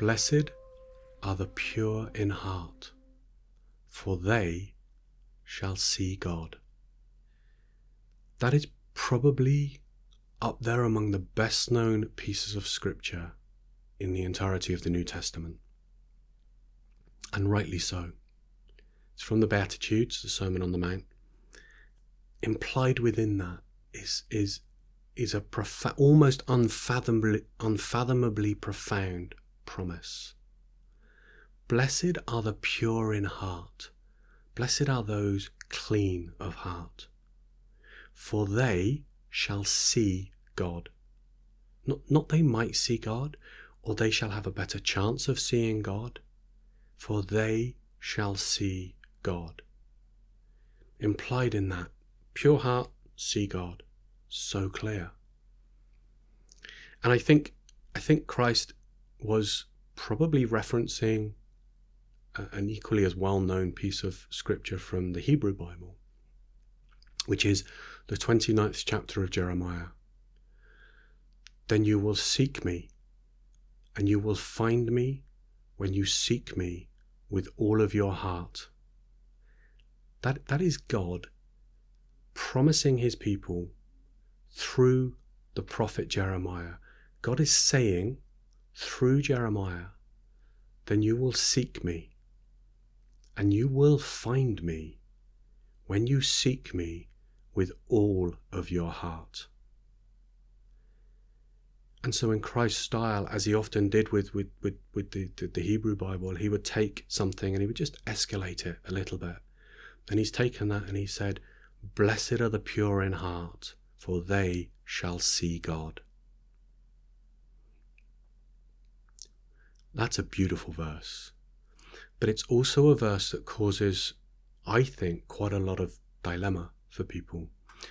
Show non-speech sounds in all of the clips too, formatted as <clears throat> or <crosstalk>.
Blessed are the pure in heart, for they shall see God. That is probably up there among the best known pieces of scripture in the entirety of the New Testament. And rightly so. It's from the Beatitudes, the Sermon on the Mount. Implied within that is is is a profa- almost unfathomably unfathomably profound promise. Blessed are the pure in heart. Blessed are those clean of heart. For they shall see God. Not, not they might see God, or they shall have a better chance of seeing God, for they shall see God. Implied in that, pure heart, see God. So clear. And I think I think Christ was probably referencing an equally as well known piece of scripture from the Hebrew Bible, which is the 29th chapter of Jeremiah. Then you will seek me, and you will find me when you seek me with all of your heart. That, that is God promising his people through the prophet Jeremiah. God is saying through Jeremiah, then you will seek me, and you will find me when you seek me with all of your heart. And so, in Christ's style, as he often did with, with, with, with the, the, the, Hebrew Bible, he would take something and he would just escalate it a little bit. And he's taken that and he said, Blessed are the pure in heart, for they shall see God. That's a beautiful verse. But it's also a verse that causes, I think, quite a lot of dilemma for people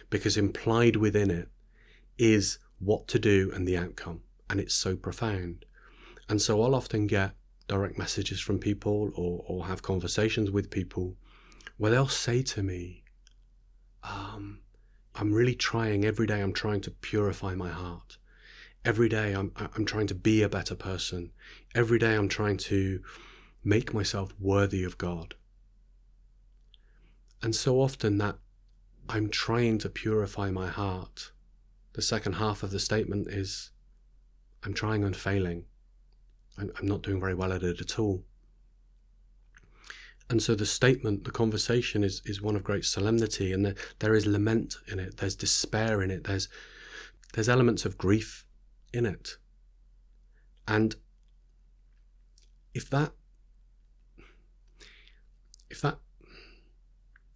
because implied within it is what to do and the outcome. And it's so profound. And so I'll often get direct messages from people or, or have conversations with people where they'll say to me, um, I'm really trying every day, I'm trying to purify my heart. Every day I'm, I'm trying to be a better person. Every day I'm trying to make myself worthy of God. And so often that I'm trying to purify my heart. The second half of the statement is I'm trying and failing. I'm, I'm not doing very well at it at all. And so the statement, the conversation is, is one of great solemnity and there is lament in it. There's despair in it. There's, there's elements of grief in it. And if that, if that,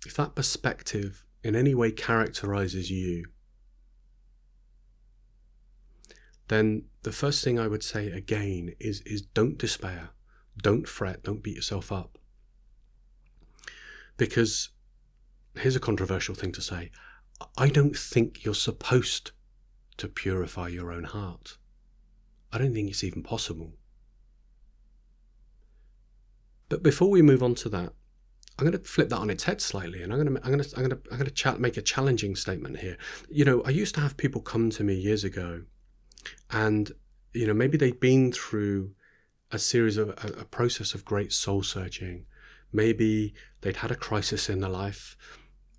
if that perspective in any way characterizes you, then the first thing I would say again is, is don't despair, don't fret, don't beat yourself up. Because here's a controversial thing to say I don't think you're supposed to purify your own heart. I don't think it's even possible. But before we move on to that, I'm going to flip that on its head slightly, and I'm going to I'm going to I'm going to I'm going to chat, make a challenging statement here. You know, I used to have people come to me years ago, and you know maybe they'd been through a series of a, a process of great soul searching. Maybe they'd had a crisis in their life,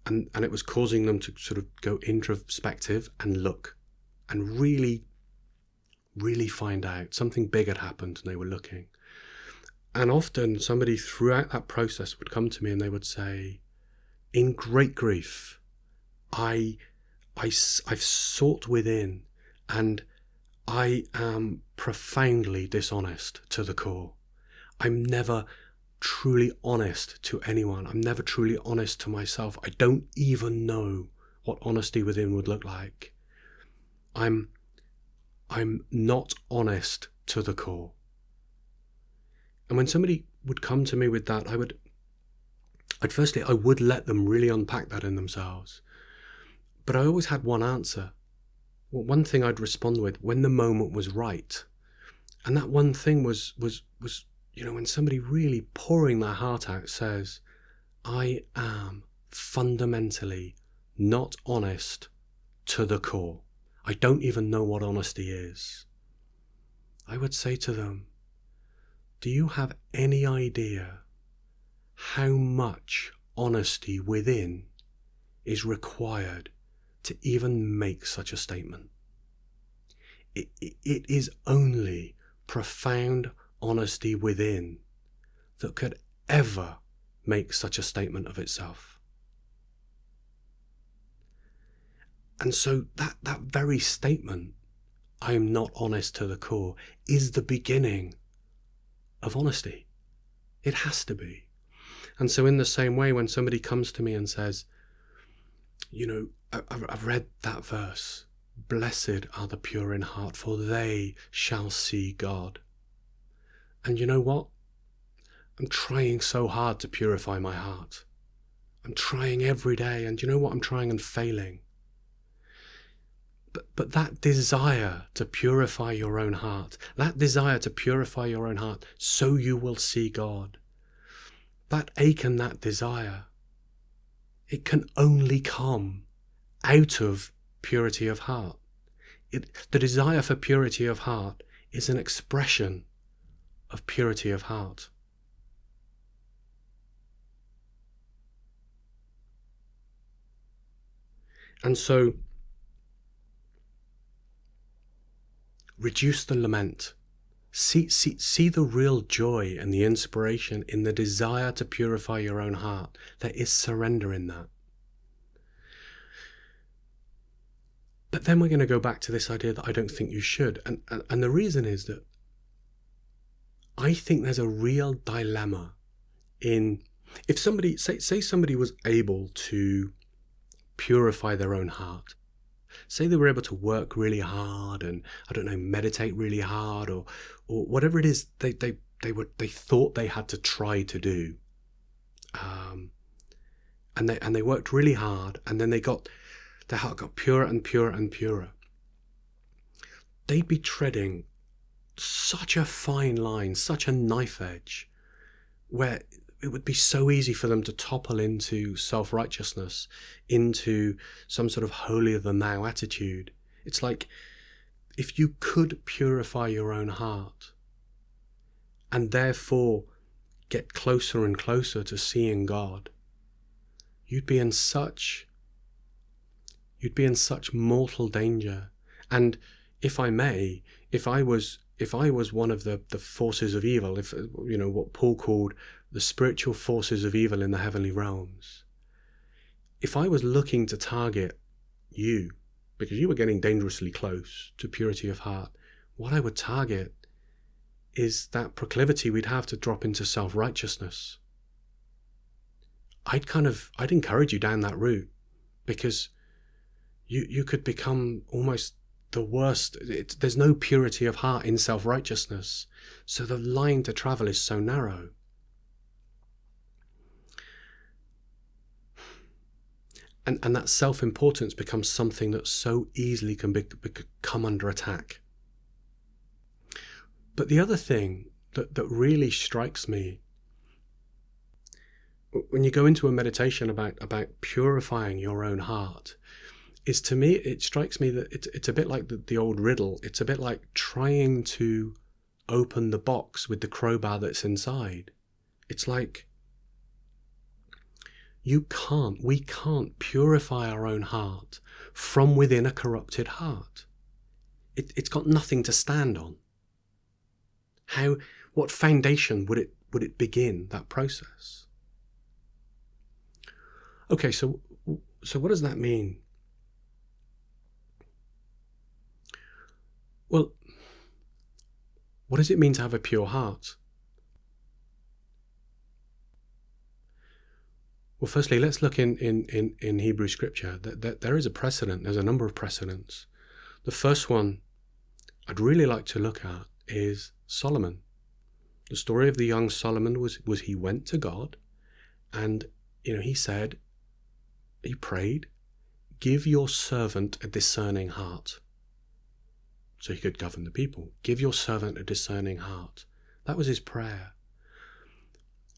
and and it was causing them to sort of go introspective and look, and really, really find out something big had happened, and they were looking. And often somebody throughout that process would come to me and they would say, in great grief, I, I, I've sought within and I am profoundly dishonest to the core. I'm never truly honest to anyone. I'm never truly honest to myself. I don't even know what honesty within would look like. I'm I'm not honest to the core. And when somebody would come to me with that, I would, I'd firstly, I would let them really unpack that in themselves. But I always had one answer. Well, one thing I'd respond with when the moment was right. And that one thing was, was, was, you know, when somebody really pouring their heart out says, I am fundamentally not honest to the core. I don't even know what honesty is. I would say to them, do you have any idea how much honesty within is required to even make such a statement? It, it, it is only profound honesty within that could ever make such a statement of itself. And so that, that very statement, I am not honest to the core, is the beginning of honesty. It has to be. And so, in the same way, when somebody comes to me and says, You know, I've read that verse, blessed are the pure in heart, for they shall see God. And you know what? I'm trying so hard to purify my heart. I'm trying every day, and you know what? I'm trying and failing. But, but that desire to purify your own heart, that desire to purify your own heart so you will see God, that ache and that desire, it can only come out of purity of heart. It, the desire for purity of heart is an expression of purity of heart. And so Reduce the lament. See, see, see the real joy and the inspiration in the desire to purify your own heart. There is surrender in that. But then we're going to go back to this idea that I don't think you should. And, and, and the reason is that I think there's a real dilemma in if somebody say say somebody was able to purify their own heart say they were able to work really hard and I don't know meditate really hard or or whatever it is they they they were they thought they had to try to do. Um, and they and they worked really hard and then they got their heart got purer and purer and purer. They'd be treading such a fine line such a knife edge where it would be so easy for them to topple into self righteousness, into some sort of holier than thou attitude. It's like if you could purify your own heart and therefore get closer and closer to seeing God, you'd be in such you'd be in such mortal danger. And if I may, if I was if I was one of the, the forces of evil, if you know what Paul called the spiritual forces of evil in the heavenly realms, if I was looking to target you, because you were getting dangerously close to purity of heart, what I would target is that proclivity we'd have to drop into self righteousness. I'd kind of I'd encourage you down that route because you you could become almost the worst. It, there's no purity of heart in self righteousness, so the line to travel is so narrow. And, and that self importance becomes something that so easily can be, be, come under attack. But the other thing that, that really strikes me when you go into a meditation about, about purifying your own heart is to me it strikes me that it's, it's a bit like the, the old riddle it's a bit like trying to open the box with the crowbar that's inside it's like you can't, we can't purify our own heart from within a corrupted heart. It, it's got nothing to stand on. How, what foundation would it, would it begin that process? Okay, so, so what does that mean? Well, what does it mean to have a pure heart? Well, firstly, let's look in, in, in, in Hebrew scripture. That, that there is a precedent, there's a number of precedents. The first one I'd really like to look at is Solomon. The story of the young Solomon was, was he went to God and you know he said, he prayed, give your servant a discerning heart. So he could govern the people. Give your servant a discerning heart. That was his prayer.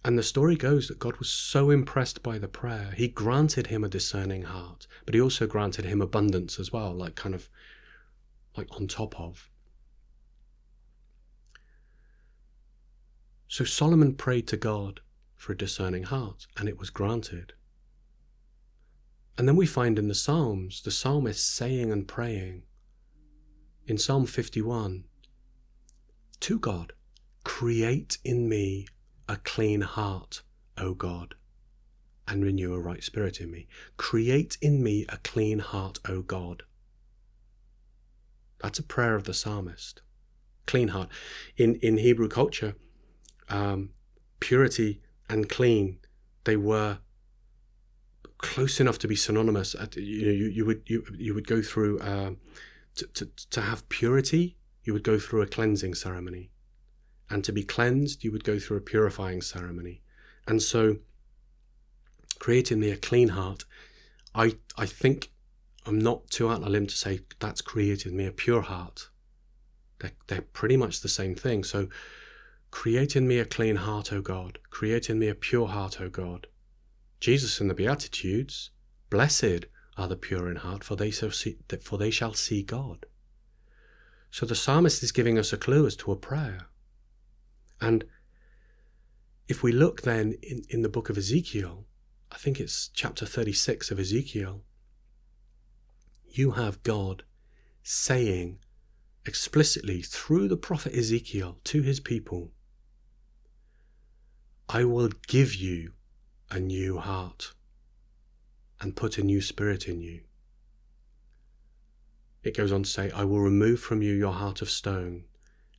And the story goes that God was so impressed by the prayer, he granted him a discerning heart, but he also granted him abundance as well, like kind of like on top of. So Solomon prayed to God for a discerning heart, and it was granted. And then we find in the Psalms the psalmist saying and praying in Psalm 51 to God, Create in me a clean heart, O God, and renew a right spirit in me. Create in me a clean heart, O God. That's a prayer of the psalmist. Clean heart. In, in Hebrew culture, um, purity and clean, they were close enough to be synonymous. You know, you, you would you, you would go through uh, to, to to have purity. You would go through a cleansing ceremony, and to be cleansed, you would go through a purifying ceremony. And so, creating me a clean heart, I I think I'm not too out on a limb to say that's created me a pure heart. They're, they're pretty much the same thing. So Create in me a clean heart, O God. Create in me a pure heart, O God. Jesus in the Beatitudes, blessed are the pure in heart, for they shall see, for they shall see God. So the psalmist is giving us a clue as to a prayer. And if we look then in, in the book of Ezekiel, I think it's chapter 36 of Ezekiel, you have God saying explicitly through the prophet Ezekiel to his people, I will give you a new heart and put a new spirit in you. It goes on to say, I will remove from you your heart of stone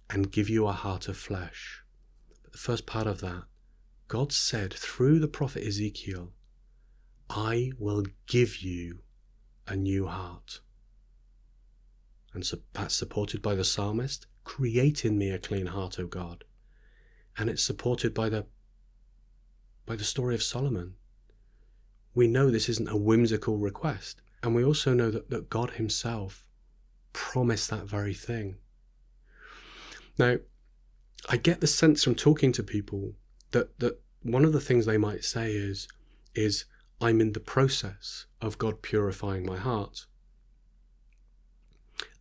and give you a heart of flesh. The first part of that, God said through the prophet Ezekiel, I will give you a new heart. And so that's supported by the psalmist, create in me a clean heart, O God. And it's supported by the by the story of Solomon. We know this isn't a whimsical request, and we also know that, that God Himself promised that very thing. Now, I get the sense from talking to people that, that one of the things they might say is, is I'm in the process of God purifying my heart.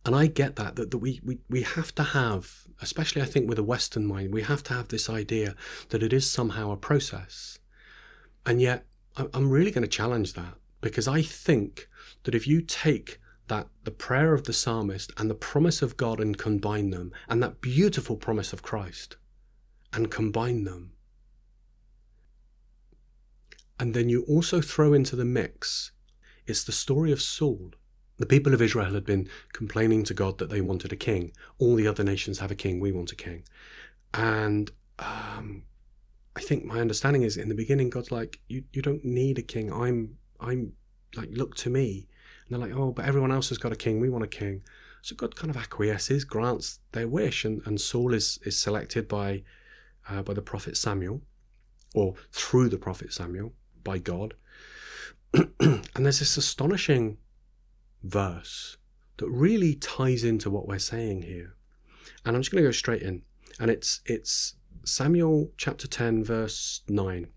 And I get that, that, that we, we, we have to have, especially I think with a Western mind, we have to have this idea that it is somehow a process. And yet, I'm really going to challenge that because I think that if you take that the prayer of the psalmist and the promise of God and combine them, and that beautiful promise of Christ and combine them, and then you also throw into the mix, it's the story of Saul the people of Israel had been complaining to God that they wanted a king. All the other nations have a king, we want a king. And um, I think my understanding is in the beginning, God's like, you, you don't need a king. I'm, I'm like, look to me. They're like, oh, but everyone else has got a king. We want a king. So God kind of acquiesces, grants their wish, and, and Saul is, is selected by, uh, by the prophet Samuel, or through the prophet Samuel, by God. <clears throat> and there's this astonishing verse that really ties into what we're saying here. And I'm just going to go straight in. And it's it's Samuel chapter 10 verse 9.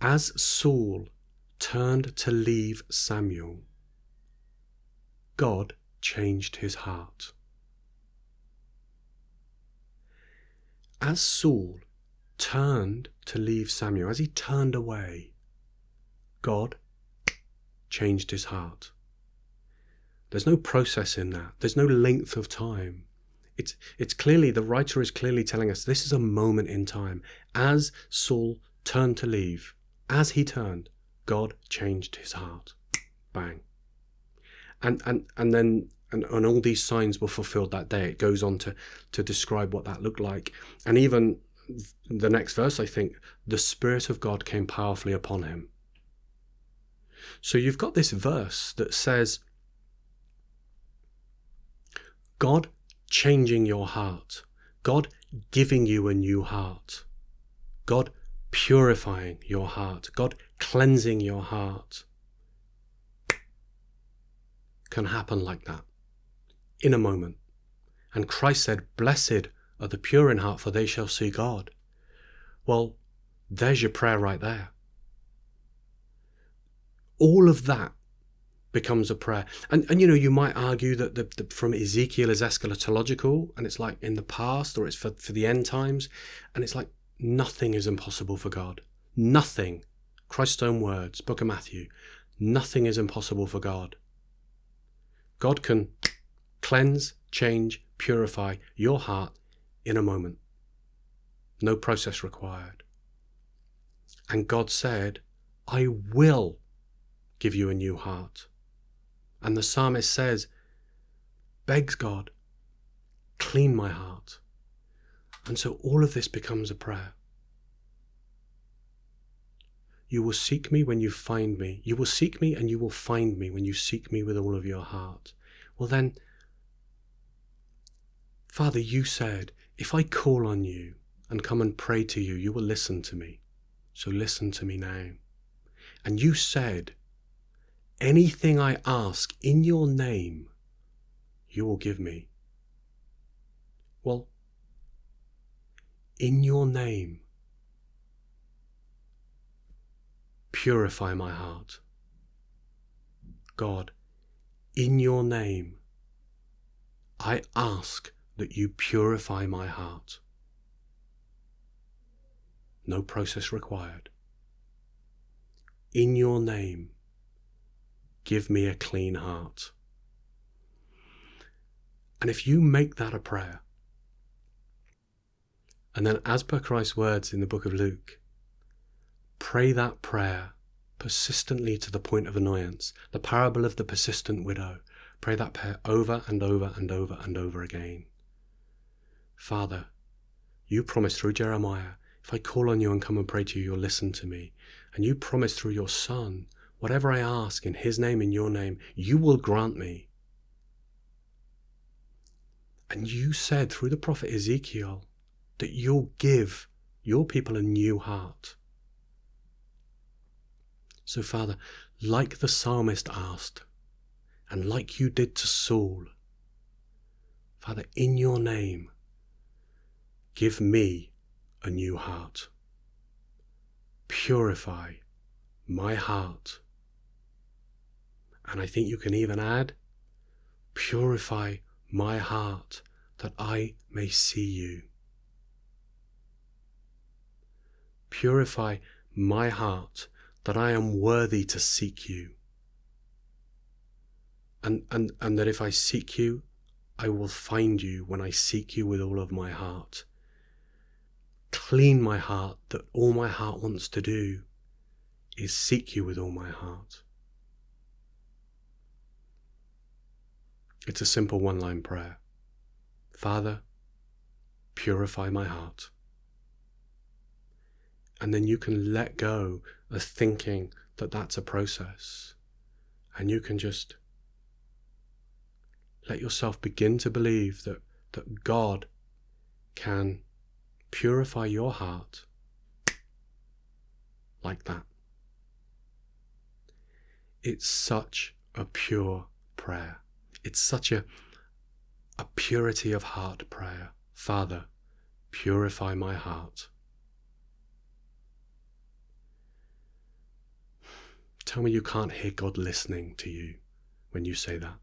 As Saul turned to leave Samuel, God changed his heart. As Saul turned to leave Samuel, as he turned away, God changed his heart. There's no process in that. There's no length of time. It's, it's clearly, the writer is clearly telling us this is a moment in time. As Saul turned to leave, as he turned, God changed his heart. Bang. And, and, and then and, and all these signs were fulfilled that day. It goes on to, to describe what that looked like. And even the next verse, I think, the Spirit of God came powerfully upon him. So you've got this verse that says, God changing your heart, God giving you a new heart, God purifying your heart, God cleansing your heart can happen like that in a moment. And Christ said, Blessed are the pure in heart, for they shall see God. Well, there's your prayer right there all of that becomes a prayer. And, and you know, you might argue that the, the, from Ezekiel is eschatological and it's like in the past or it's for, for the end times. And it's like nothing is impossible for God. Nothing. Christ's own words, Book of Matthew. Nothing is impossible for God. God can cleanse, change, purify your heart in a moment. No process required. And God said, I will give you a new heart. And the psalmist says, begs God, clean my heart. And so all of this becomes a prayer. You will seek me when you find me. You will seek me and you will find me when you seek me with all of your heart. Well, then, Father, you said, if I call on you and come and pray to you, you will listen to me. So listen to me now. And you said, anything I ask in your name, you will give me. Well, in your name, purify my heart. God, in your name, I ask that you purify my heart. No process required. In your name, give me a clean heart. And if you make that a prayer, and then as per Christ's words in the book of Luke, pray that prayer persistently to the point of annoyance, the parable of the persistent widow, pray that prayer over and over and over and over again. Father, you promised through Jeremiah, if I call on you and come and pray to you, you'll listen to me. And you promised through your Son, whatever I ask in his name, in your name, you will grant me. And you said through the prophet Ezekiel that you'll give your people a new heart. So, Father, like the psalmist asked, and like you did to Saul, Father, in your name, give me a new heart. Purify my heart. And I think you can even add, purify my heart that I may see you. Purify my heart that I am worthy to seek you. And, and, and that if I seek you, I will find you when I seek you with all of my heart. Clean my heart that all my heart wants to do is seek you with all my heart. It's a simple one line prayer Father, purify my heart. And then you can let go of thinking that that's a process. And you can just let yourself begin to believe that, that God can purify your heart like that. It's such a pure prayer. It's such a, a purity of heart prayer. Father, purify my heart. Tell me you can't hear God listening to you when you say that.